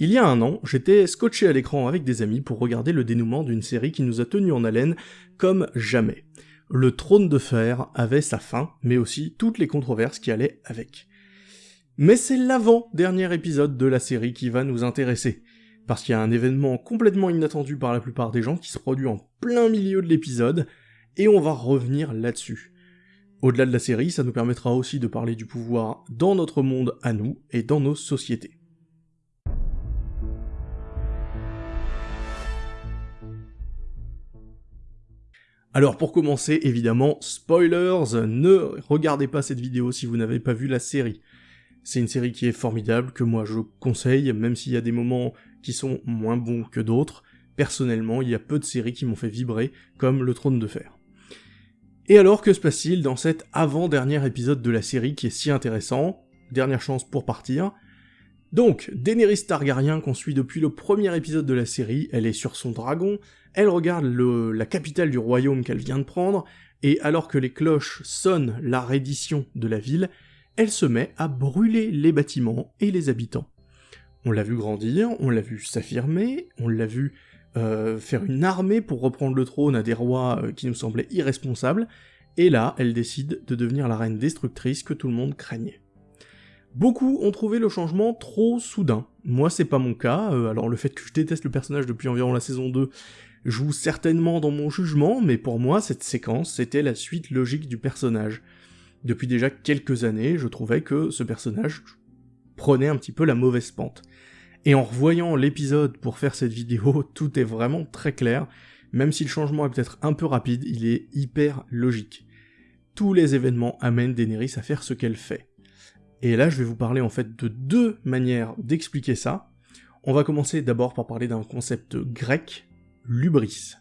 Il y a un an, j'étais scotché à l'écran avec des amis pour regarder le dénouement d'une série qui nous a tenus en haleine comme jamais. Le trône de fer avait sa fin, mais aussi toutes les controverses qui allaient avec. Mais c'est l'avant-dernier épisode de la série qui va nous intéresser, parce qu'il y a un événement complètement inattendu par la plupart des gens qui se produit en plein milieu de l'épisode, et on va revenir là-dessus. Au-delà de la série, ça nous permettra aussi de parler du pouvoir dans notre monde à nous et dans nos sociétés. Alors pour commencer, évidemment, spoilers, ne regardez pas cette vidéo si vous n'avez pas vu la série. C'est une série qui est formidable, que moi je conseille, même s'il y a des moments qui sont moins bons que d'autres. Personnellement, il y a peu de séries qui m'ont fait vibrer, comme Le Trône de Fer. Et alors, que se passe-t-il dans cet avant-dernier épisode de la série qui est si intéressant? Dernière chance pour partir. Donc, Daenerys Targaryen qu'on suit depuis le premier épisode de la série, elle est sur son dragon, elle regarde la capitale du royaume qu'elle vient de prendre, et alors que les cloches sonnent la reddition de la ville, elle se met à brûler les bâtiments et les habitants. On l'a vu grandir, on l'a vu s'affirmer, on l'a vu euh, faire une armée pour reprendre le trône à des rois euh, qui nous semblaient irresponsables, et là, elle décide de devenir la reine destructrice que tout le monde craignait. Beaucoup ont trouvé le changement trop soudain. Moi, c'est pas mon cas, euh, alors le fait que je déteste le personnage depuis environ la saison 2 joue certainement dans mon jugement, mais pour moi, cette séquence, c'était la suite logique du personnage. Depuis déjà quelques années, je trouvais que ce personnage prenait un petit peu la mauvaise pente. Et en revoyant l'épisode pour faire cette vidéo, tout est vraiment très clair, même si le changement est peut-être un peu rapide, il est hyper logique. Tous les événements amènent Daenerys à faire ce qu'elle fait. Et là, je vais vous parler en fait de deux manières d'expliquer ça. On va commencer d'abord par parler d'un concept grec, l'ubris.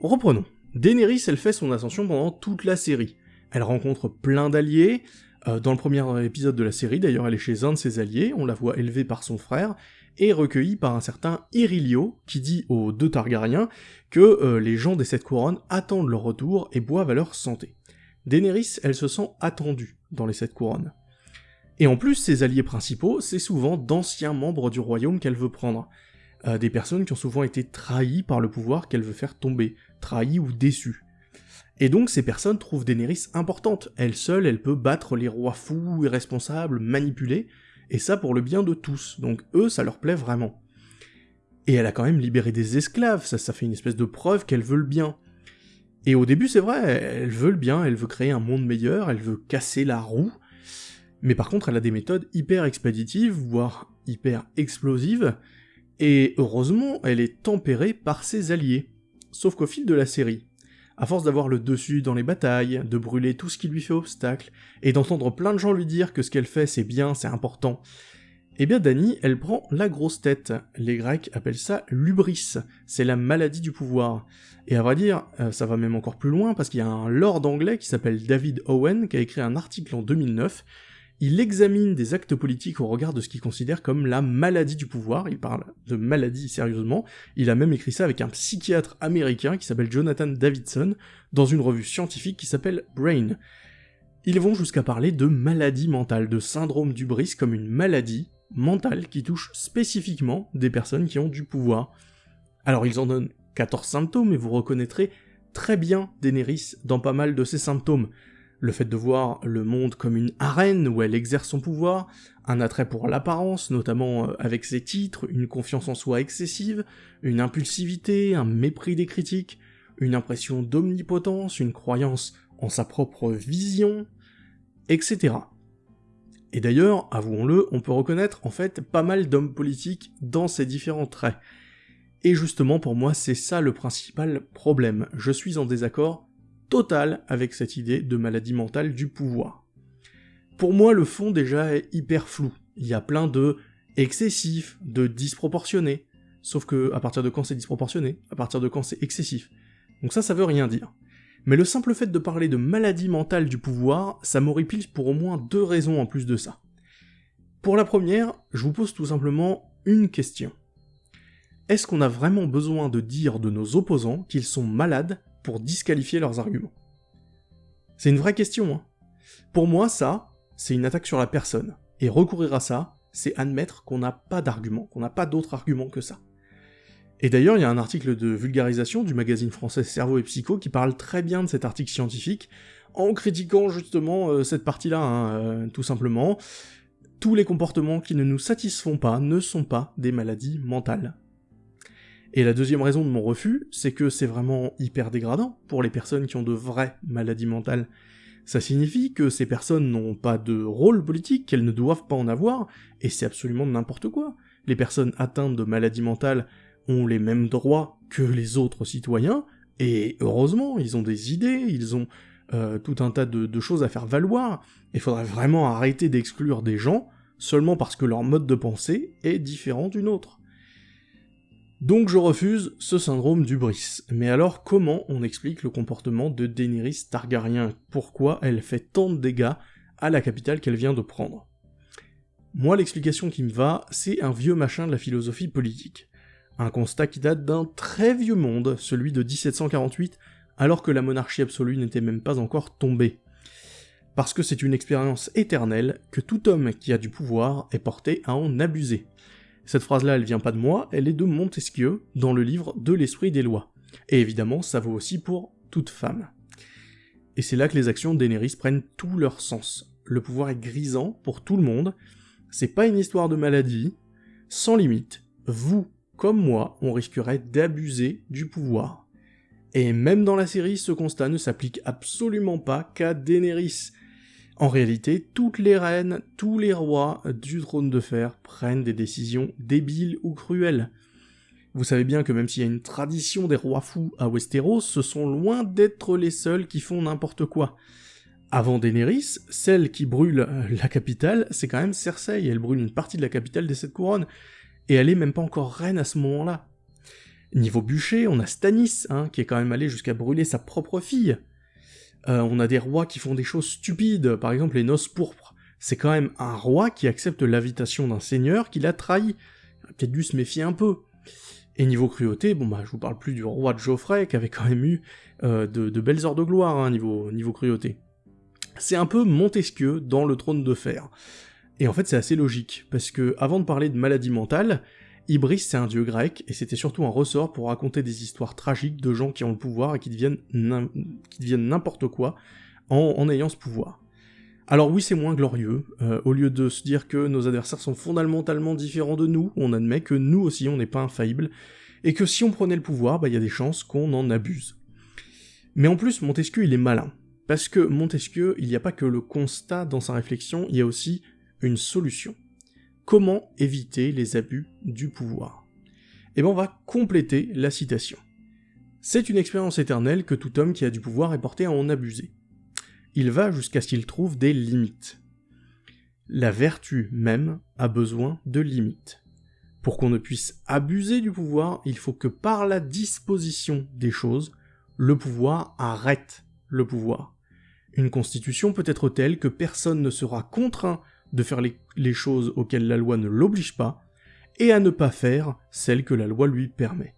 Reprenons. Daenerys, elle fait son ascension pendant toute la série. Elle rencontre plein d'alliés, euh, dans le premier épisode de la série, d'ailleurs, elle est chez un de ses alliés, on la voit élevée par son frère, et recueillie par un certain Irilio, qui dit aux deux Targaryens que euh, les gens des Sept Couronnes attendent leur retour et boivent à leur santé. Daenerys, elle se sent attendue dans les Sept Couronnes. Et en plus, ses alliés principaux, c'est souvent d'anciens membres du royaume qu'elle veut prendre. Euh, des personnes qui ont souvent été trahies par le pouvoir qu'elle veut faire tomber, trahies ou déçues. Et donc ces personnes trouvent Daenerys importante. Elle seule, elle peut battre les rois fous, irresponsables, manipuler, et ça pour le bien de tous. Donc eux, ça leur plaît vraiment. Et elle a quand même libéré des esclaves, ça, ça fait une espèce de preuve qu'elle veut le bien. Et au début, c'est vrai, elle veut le bien, elle veut créer un monde meilleur, elle veut casser la roue, mais par contre, elle a des méthodes hyper expéditives, voire hyper explosives, et heureusement, elle est tempérée par ses alliés. Sauf qu'au fil de la série, à force d'avoir le dessus dans les batailles, de brûler tout ce qui lui fait obstacle, et d'entendre plein de gens lui dire que ce qu'elle fait c'est bien, c'est important, eh bien Dany, elle prend la grosse tête. Les Grecs appellent ça l'ubris, c'est la maladie du pouvoir. Et à vrai dire, euh, ça va même encore plus loin, parce qu'il y a un lord anglais qui s'appelle David Owen, qui a écrit un article en 2009, il examine des actes politiques au regard de ce qu'il considère comme la maladie du pouvoir, il parle de maladie sérieusement, il a même écrit ça avec un psychiatre américain qui s'appelle Jonathan Davidson, dans une revue scientifique qui s'appelle Brain. Ils vont jusqu'à parler de maladie mentale, de syndrome du bris comme une maladie mentale qui touche spécifiquement des personnes qui ont du pouvoir. Alors ils en donnent 14 symptômes et vous reconnaîtrez très bien Daenerys dans pas mal de ces symptômes le fait de voir le monde comme une arène où elle exerce son pouvoir, un attrait pour l'apparence, notamment euh, avec ses titres, une confiance en soi excessive, une impulsivité, un mépris des critiques, une impression d'omnipotence, une croyance en sa propre vision, etc. Et d'ailleurs, avouons-le, on peut reconnaître en fait pas mal d'hommes politiques dans ces différents traits. Et justement pour moi c'est ça le principal problème, je suis en désaccord total avec cette idée de maladie mentale du pouvoir. Pour moi, le fond déjà est hyper flou. Il y a plein de excessifs, de disproportionnés. Sauf que, à partir de quand c'est disproportionné? À partir de quand c'est excessif? Donc ça, ça veut rien dire. Mais le simple fait de parler de maladie mentale du pouvoir, ça m'horripile pour au moins deux raisons en plus de ça. Pour la première, je vous pose tout simplement une question. Est-ce qu'on a vraiment besoin de dire de nos opposants qu'ils sont malades pour disqualifier leurs arguments? C'est une vraie question. Hein. Pour moi, ça, c'est une attaque sur la personne. Et recourir à ça, c'est admettre qu'on n'a pas d'argument, qu'on n'a pas d'autre argument que ça. Et d'ailleurs, il y a un article de vulgarisation du magazine français Cerveau et Psycho qui parle très bien de cet article scientifique, en critiquant justement euh, cette partie-là, hein, euh, tout simplement. Tous les comportements qui ne nous satisfont pas ne sont pas des maladies mentales. Et la deuxième raison de mon refus, c'est que c'est vraiment hyper dégradant pour les personnes qui ont de vraies maladies mentales. Ça signifie que ces personnes n'ont pas de rôle politique, qu'elles ne doivent pas en avoir, et c'est absolument n'importe quoi. Les personnes atteintes de maladies mentales ont les mêmes droits que les autres citoyens, et heureusement, ils ont des idées, ils ont euh, tout un tas de, choses à faire valoir, il faudrait vraiment arrêter d'exclure des gens seulement parce que leur mode de pensée est différent d'une autre. Donc je refuse ce syndrome du Brice. Mais alors comment on explique le comportement de Daenerys Targaryen? Pourquoi elle fait tant de dégâts à la capitale qu'elle vient de prendre? Moi l'explication qui me va, c'est un vieux machin de la philosophie politique. Un constat qui date d'un très vieux monde, celui de 1748, alors que la monarchie absolue n'était même pas encore tombée. Parce que c'est une expérience éternelle que tout homme qui a du pouvoir est porté à en abuser. Cette phrase-là, elle vient pas de moi, elle est de Montesquieu, dans le livre De l'esprit des lois. Et évidemment, ça vaut aussi pour toute femme. Et c'est là que les actions d'Eneris prennent tout leur sens. Le pouvoir est grisant pour tout le monde, c'est pas une histoire de maladie, sans limite, vous, comme moi, on risquerait d'abuser du pouvoir. Et même dans la série, ce constat ne s'applique absolument pas qu'à Daenerys. En réalité, toutes les reines, tous les rois du trône de fer prennent des décisions débiles ou cruelles. Vous savez bien que même s'il y a une tradition des rois fous à Westeros, ce sont loin d'être les seuls qui font n'importe quoi. Avant Daenerys, celle qui brûle la capitale, c'est quand même Cersei, elle brûle une partie de la capitale des Sept Couronnes, et elle est même pas encore reine à ce moment-là. Niveau bûcher, on a Stannis, hein, qui est quand même allé jusqu'à brûler sa propre fille. Euh, on a des rois qui font des choses stupides, par exemple les noces pourpres. C'est quand même un roi qui accepte l'invitation d'un seigneur qui l'a trahi. Il a peut-être dû se méfier un peu. Et niveau cruauté, bon bah je vous parle plus du roi de Geoffrey qui avait quand même eu euh, de, belles heures de gloire hein, niveau cruauté. C'est un peu Montesquieu dans le trône de fer. Et en fait c'est assez logique, parce que avant de parler de maladie mentale, Ibris c'est un dieu grec, et c'était surtout un ressort pour raconter des histoires tragiques de gens qui ont le pouvoir et qui deviennent n'importe quoi en, ayant ce pouvoir. Alors oui, c'est moins glorieux. Euh, au lieu de se dire que nos adversaires sont fondamentalement différents de nous, on admet que nous aussi on n'est pas infaillibles, et que si on prenait le pouvoir, bah, il y a des chances qu'on en abuse. Mais en plus, Montesquieu il est malin. Parce que Montesquieu, il n'y a pas que le constat dans sa réflexion, il y a aussi une solution. Comment éviter les abus du pouvoir? Et eh bien on va compléter la citation. C'est une expérience éternelle que tout homme qui a du pouvoir est porté à en abuser. Il va jusqu'à ce qu'il trouve des limites. La vertu même a besoin de limites. Pour qu'on ne puisse abuser du pouvoir, il faut que par la disposition des choses, le pouvoir arrête le pouvoir. Une constitution peut être telle que personne ne sera contraint de faire les, choses auxquelles la loi ne l'oblige pas, et à ne pas faire celles que la loi lui permet.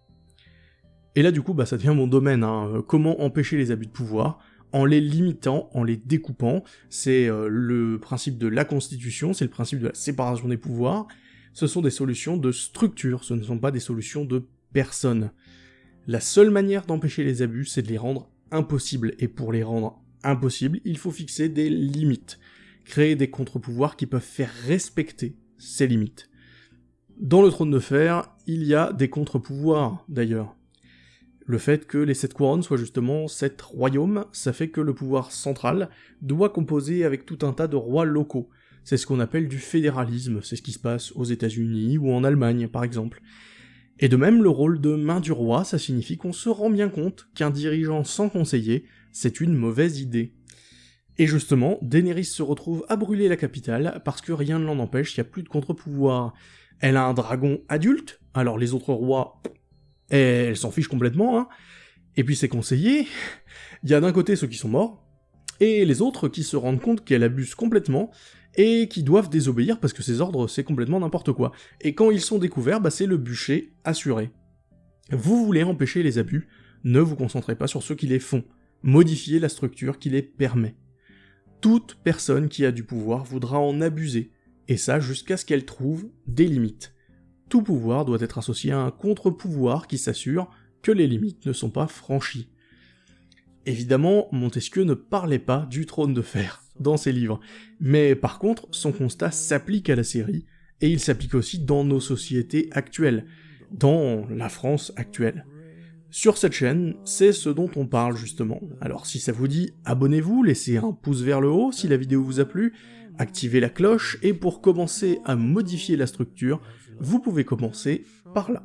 Et là du coup, bah, ça devient mon domaine, hein. comment empêcher les abus de pouvoir, en les limitant, en les découpant, c'est euh, le principe de la Constitution, c'est le principe de la séparation des pouvoirs, ce sont des solutions de structure, ce ne sont pas des solutions de personne. La seule manière d'empêcher les abus, c'est de les rendre impossibles, et pour les rendre impossibles, il faut fixer des limites créer des contre-pouvoirs qui peuvent faire respecter ces limites. Dans le trône de fer, il y a des contre-pouvoirs d'ailleurs. Le fait que les sept couronnes soient justement sept royaumes, ça fait que le pouvoir central doit composer avec tout un tas de rois locaux. C'est ce qu'on appelle du fédéralisme, c'est ce qui se passe aux États-Unis ou en Allemagne par exemple. Et de même, le rôle de main du roi, ça signifie qu'on se rend bien compte qu'un dirigeant sans conseiller, c'est une mauvaise idée. Et justement, Daenerys se retrouve à brûler la capitale parce que rien ne l'en empêche, il n'y a plus de contre-pouvoir. Elle a un dragon adulte, alors les autres rois, elle s'en fiche complètement, hein. Et puis ses conseillers, il y a d'un côté ceux qui sont morts, et les autres qui se rendent compte qu'elle abuse complètement, et qui doivent désobéir parce que ses ordres c'est complètement n'importe quoi. Et quand ils sont découverts, bah c'est le bûcher assuré. Vous voulez empêcher les abus, ne vous concentrez pas sur ceux qui les font, modifiez la structure qui les permet toute personne qui a du pouvoir voudra en abuser, et ça jusqu'à ce qu'elle trouve des limites. Tout pouvoir doit être associé à un contre-pouvoir qui s'assure que les limites ne sont pas franchies. Évidemment, Montesquieu ne parlait pas du trône de fer dans ses livres, mais par contre, son constat s'applique à la série, et il s'applique aussi dans nos sociétés actuelles, dans la France actuelle. Sur cette chaîne, c'est ce dont on parle justement. Alors si ça vous dit, abonnez-vous, laissez un pouce vers le haut si la vidéo vous a plu, activez la cloche, et pour commencer à modifier la structure, vous pouvez commencer par là.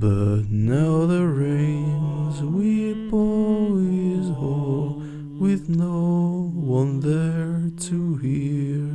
But now the rains we boys all, with no one there to hear.